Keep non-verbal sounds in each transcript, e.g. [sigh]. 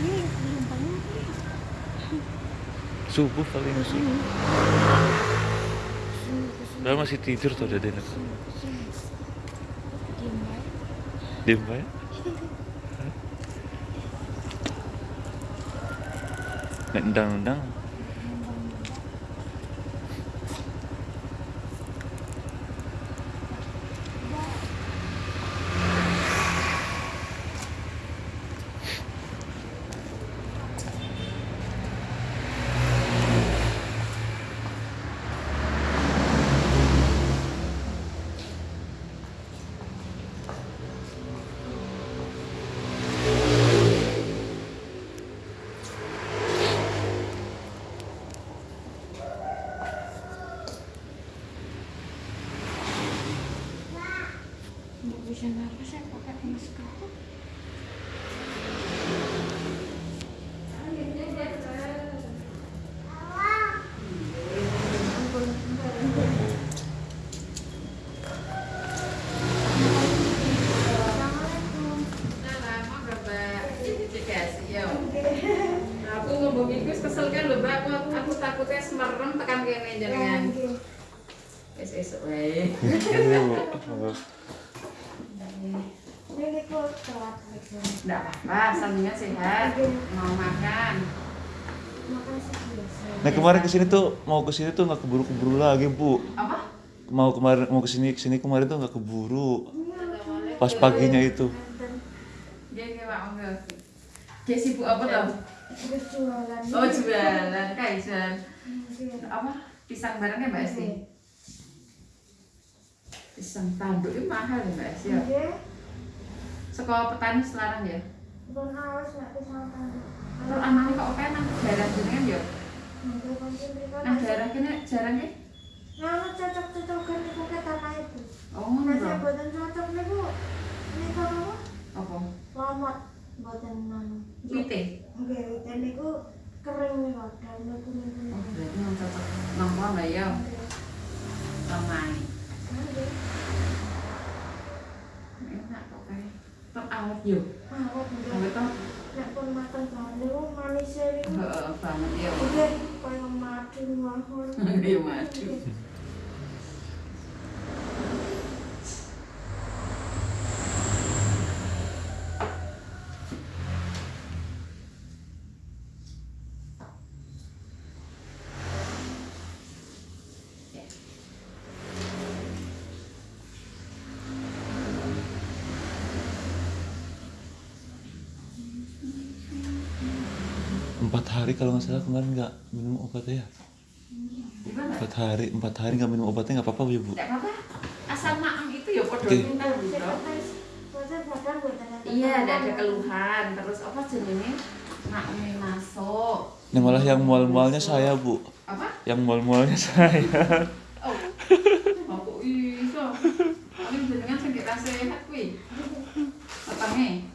Banyak. Subuh paling sih. Sini, ke sini, Udah masih tidur tuh ke sini. Diam baik. Diem ya? [laughs] Nek ndang-ndang Nggak bisa nafas ya pakai masker. Kesel kan lho Mbak, aku, aku takutnya semerem tekan kene jenengan. Wis esuk wae. Ini kok telat lagi. Enggak apa-apa, sehat. Mau makan. Nah kemarin ke sini tuh mau ke sini tuh nggak keburu-keburu lagi bu. Apa? Mau kemarin mau ke sini ke sini kemarin tuh nggak keburu. Pas paginya itu. Dia kayak Pak Monggo. Dia sibuk apa tau? Terus jualan. Oh jualan, kaisan. Mungkin. Apa? Pisang barangnya Mbak Esti? Pisang tanduk itu mahal ya Mbak Esti ya? Oke. Sekolah petani selarang ya? Bukan nggak. Terus anaknya kok penak daerah jenengan ya? Konsen mereka Nah daerah kene jarang ya? Nah, cocok-cocokan ke tanah itu. Oh Nah, ngono cocok. Ini kalau Apa? lamot nanu. Wite? Itu kering. Dan. Oh berarti yang cocok ya? Oke. Ramai. Oke. Enak kok kayak. Tetap awet yo. Ah, kok enggak. Awet toh? Nek pun makan banget itu manisnya itu. Heeh, banget ya. Oke, kayak madu mahal. Iya, madu. Empat hari kalau nggak salah kemarin nggak minum obatnya ya. Empat hari empat hari nggak minum obatnya nggak apa-apa ya bu. Tidak apa-apa. Asam maam itu ya badan buatan Iya, tidak ada keluhan. Terus apa jenenge? Maamnya masuk. Nah malah yang mual-mualnya saya bu. Apa? Yang mual-mualnya saya. Oh. Aku iso. Paling jenengan gak sehat kuwi. Otaknya.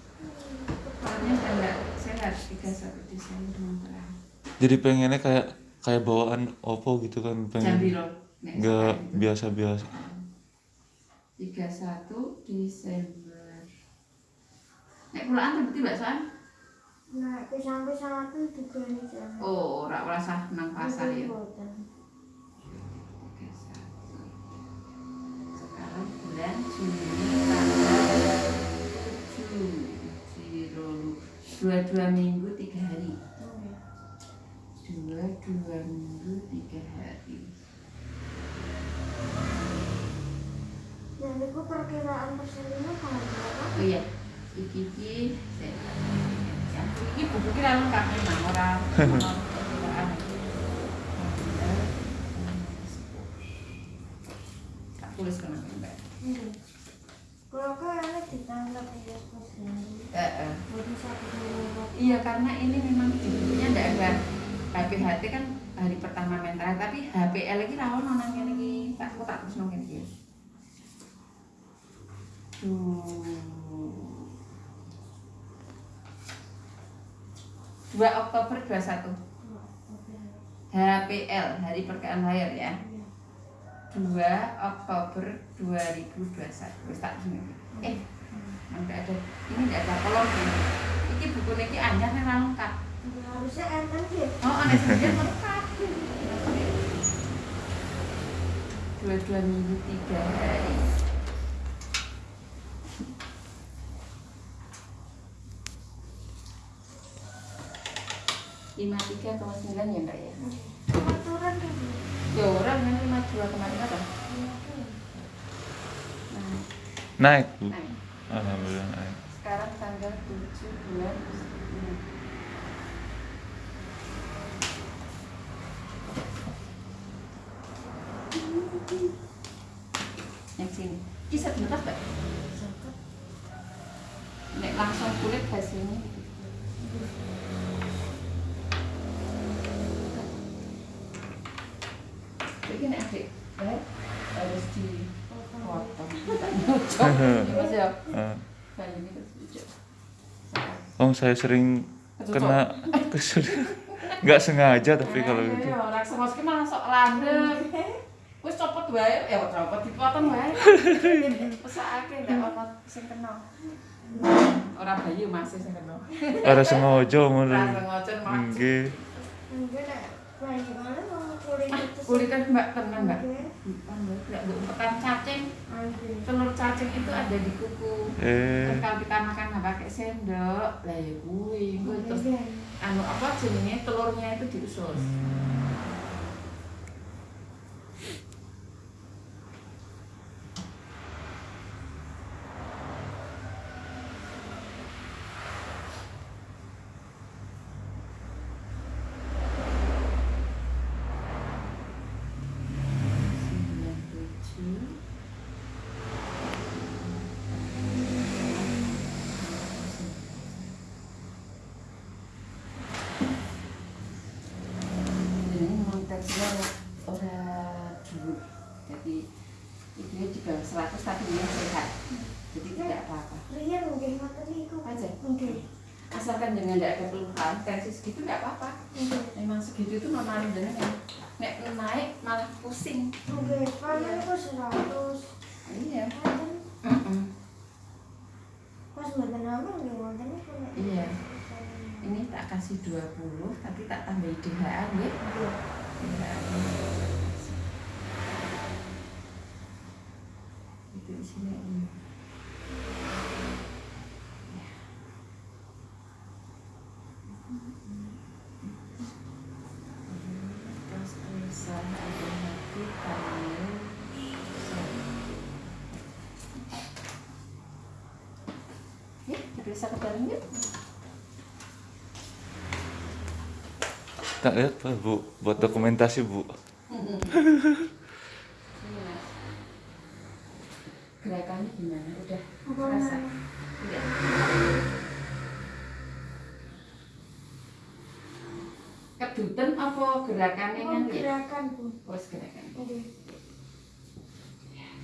Orangnya enggak sehat 31 Desember mangkrak. Jadi pengennya kayak kayak bawaan opo gitu kan pengen. piro? Nek Nggak sekarang? biasa-biasa. 31 Desember. Nek pulaan berarti Mbak San? Nah, pisang-pisang itu juga nih jangan. Oh, ora sah nang pasar ya. Buatan. 31. Sekarang bulan Juni tanggal 7 Zero dua dua minggu tiga hari. Dua dua minggu tiga hari. Dan itu perkiraan persennya kalau berapa? oh iya iki iki saya- ya iki buku kita lengkap memang orang perkiraan tak tulis kena mbak Hmm. Ditangkap ya. Eh, eh. Dua Iya karena ini memang judulnya tidak ada HPHT kan hari pertama mental tapi HPL lagi rawon nang kene iki tak aku tak terus kene iki. Duh. 2 Oktober 21 HPL hari perkiraan lahir ya 2 Oktober 2021 wis tak sini eh tidak ada ini tidak ada kolom ini ini buku niki anyar nih lengkap. Harusnya enten sih. Oh, aneh sendiri lengkap. Dua-dua minggu tiga hari. lima tiga koma sembilan ya mbak ya Aturan tuh. Bu. ya orang yang lima dua kemarin apa Naik, Bu. nah, Alhamdulillah naik. sekarang tanggal tujuh bulan yang sini bisa bentar nek langsung kulit Jadi nek adik baik harus dipotong. Tak nyocok. Ini Mas ya. Eh, nyocok. Oh, saya sering kena kesulitan. Nggak sengaja tapi kalau Ayo, itu. Orang semua ki malah sok landep. Wis copot wae, ya copot dipotong wae. Pesake ndak ono sing kena. Ora bayi masih sing kena. Ada sengaja ngono. Ora. Nggih. Itu. Kulitan Mbak tenang Mbak. Oke. Enggak umpetan cacing. Oke. Telur cacing itu ada di kuku. Eh, kalau kita makan nggak pakai sendok, lah ya kuwi, kuwi terus Oke. anu apa jenenge telurnya itu diusus. Sembilan tujuh. Ini memang teksnya orang dulu, jadi 100 tapi dia sehat, jadi tidak apa-apa. Rian mungkin ngoten niku. Aja. Oke. Asalkan jangan tidak ada keluhan, tensi segitu tidak apa-apa. Memang segitu itu normal dengan nek naik malah pusing. Niku 100. Iya. Enten. Mm-mm. Pas mboten aman nggih ngoten niku. Nek. Iya. Ini tak kasih 20 tapi tak tambahi DHA ya. Isinya ini. Ya, diperiksa ke dalam yuk. tak lihat Bu, buat dokumentasi, Bu. [laughs] Ini, Mas. Gerakannya gimana? Udah Apa rasa? namanya? Udah. Keduten apa gerakannya kan Oh, ya? gerakan Bu. Oh, gerakan. Oke.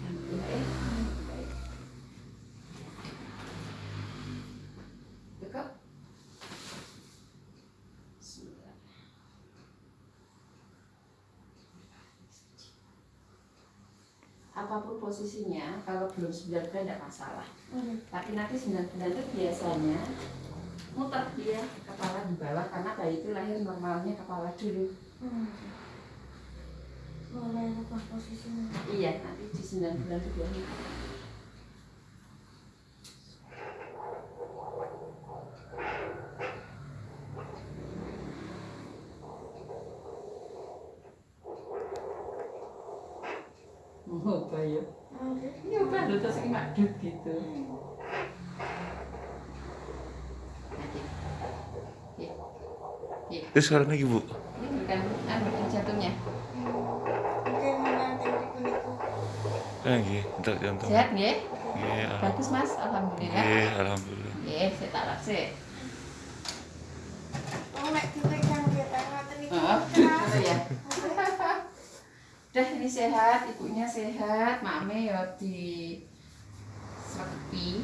Alhamdulillah ya. Baik. Cukup? Bismillah. Apa pun posisinya, kalau belum 9 bulan tidak masalah. Oke. Tapi nanti 9 bulan itu biasanya muter dia kepala di bawah karena bayi itu lahir normalnya kepala dulu. Hmm. Boleh rubah posisinya. Iya, nanti di 9 bulan itu dia muter. Oh, bayi. Oke. Iya, baru terus ini madut gitu. Iya. Terus sekarang lagi, Bu. Ini bukan anu jantungnya. Oke, mana teknik niku. Eh, nggih, untuk jantung. Sehat nggih? Nggih, alhamdulillah. Bagus Mas, alhamdulillah. Nggih, alhamdulillah. Nggih, saya tak laksik. Oh, nek dipegang kita ngoten niku. Gitu ya. Udah ini sehat, ibunya sehat, mame ya di sepi.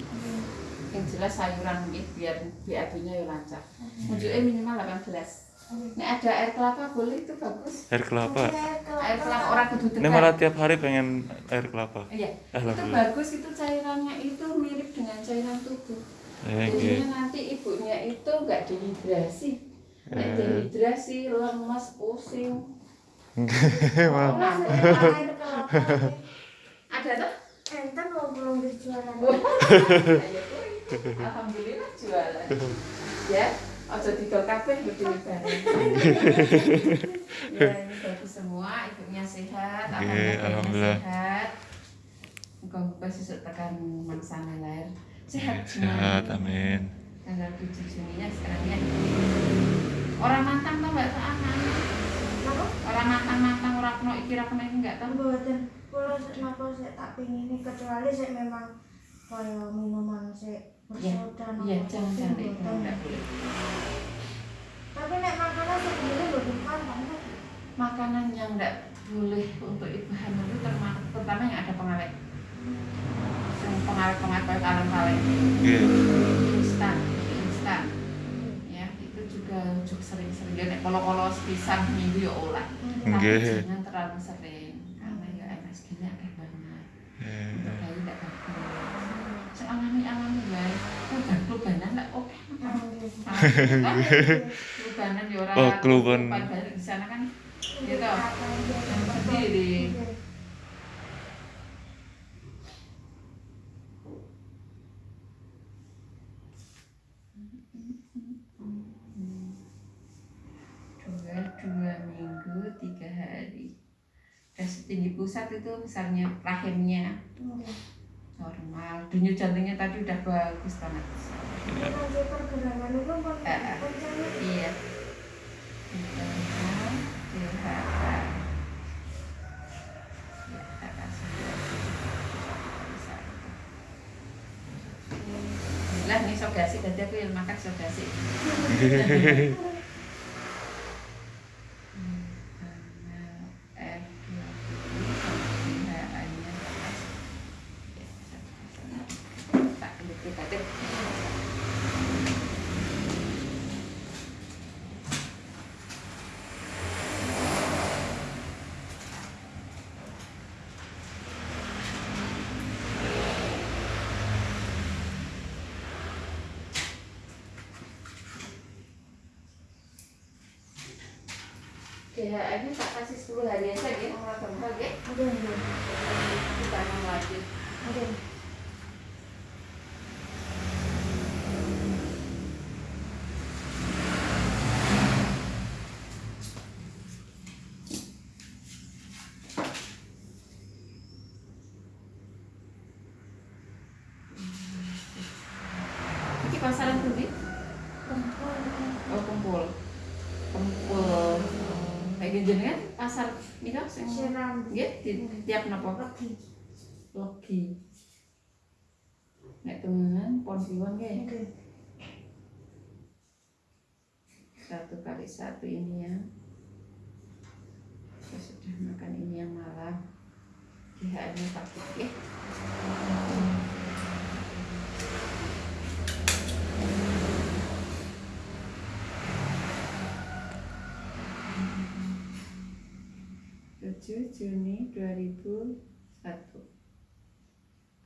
Yang jelas sayuran nggih biar BAB-nya ya lancar. Unjuknya minimal 18. Nek ada air kelapa boleh itu bagus. Air kelapa. Air kelapa orang kudu Ini tekan. malah tiap hari pengen air kelapa. Iya, itu bagus itu cairannya itu mirip dengan cairan tubuh. Eh, nggih. Jadinya nanti ibunya itu nggak dehidrasi. Nek dehidrasi, lemes, pusing. Kelapa Ada tuh? enten mau belum dijualan. Ayo, kuy. Alhamdulillah jualan. Ya, ojo didol kabeh berdiri bareng. [laughs] Ya, ini bagus semua, ibunya sehat, Oke, alhamdulillah, alhamdulillah. sehat. Muka-muka sesuk tekan mangsane lahir. Sehat Sehat, amin. Tanggal 7 Juninya sekarang ya. Orang mantang tuh mbak aman. Apa? Orang mantang-mantang orang kena iki ra kena iki enggak tahu. Mboten. Kalau napa saya tak pingin ini kecuali saya memang kaya minuman saya bersoda Iya, napa jangan itu enggak boleh. Tapi nek makanan sendiri mboten pantang. kan? Makanan yang enggak boleh untuk ibu hamil itu termasuk terutama yang ada pengawet. Yang pengawet-pengawet kayak kaleng-kaleng. Nggih. instan instan ya itu juga juga sering-sering ya nek kolo-kolo sepisan minggu ya olah tapi Nggih. jangan terlalu sering karena ya MSG nya akeh banget Eh, untuk bayi tidak bagus sealami alami bae kan klubanan lah oke ya orang Oh, kluban. di sana kan gitu yang sendiri dua dua minggu tiga hari. Dan setinggi pusat itu besarnya rahimnya. Normal. Denyut jantungnya tadi udah bagus banget Eh, eh. iya ya ini sogasi tadi aku yang makan sogasi DHA ini tak kasih 10 hari aja ya, orang gembal ya. ada yang Kita mau lanjut. ada Ini pasaran tuh, Bi? perempuan Oh, kumpul. Kumpul. Kayak gini kan pasar ini kan sing siram nggih tiap napa legi. Nek temenan pon siwon nggih. Satu kali satu ini ya. Saya sudah makan ini yang malam. DHA-nya pakai ya. Tujuh Juni 2001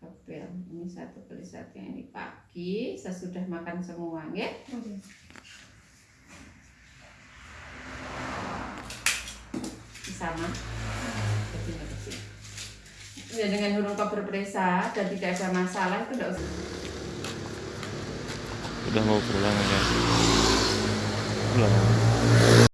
Apel ini satu kali satu yang ini pagi. Sesudah makan semua ya? Oke. Sama. Ya dengan huruf berpresa dan tidak ada masalah itu tidak usah. Udah mau pulang ya. Pulang.